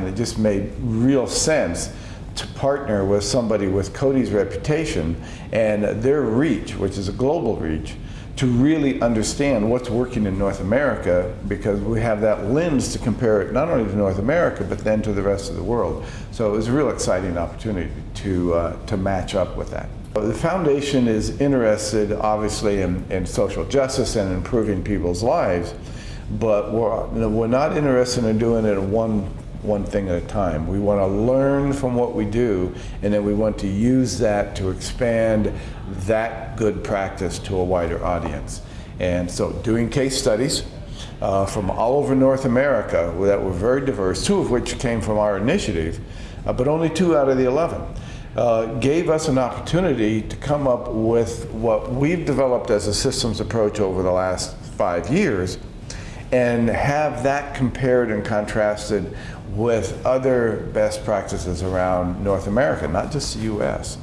and it just made real sense to partner with somebody with Coady's reputation and their reach, which is a global reach, to really understand what's working in North America because we have that lens to compare it not only to North America but then to the rest of the world. So it was a real exciting opportunity to, uh, to match up with that. The foundation is interested obviously in, in social justice and improving people's lives, but we're, we're not interested in doing it in one one thing at a time. We want to learn from what we do, and then we want to use that to expand that good practice to a wider audience. And so doing case studies uh, from all over North America that were very diverse, two of which came from our initiative, uh, but only two out of the 11. Uh, gave us an opportunity to come up with what we've developed as a systems approach over the last five years and have that compared and contrasted with other best practices around North America, not just the US.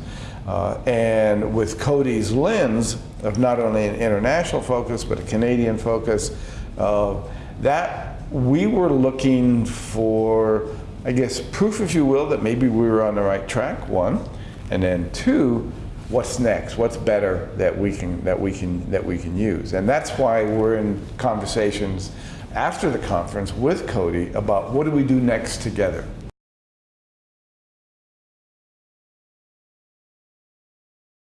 Uh, and with Coady's lens of not only an international focus, but a Canadian focus, uh, that we were looking for, I guess, proof, if you will, that maybe we were on the right track, one, and then two, what's next? What's better that we can that we can that we can use? And that's why we're in conversations after the conference with Coady about what do we do next together.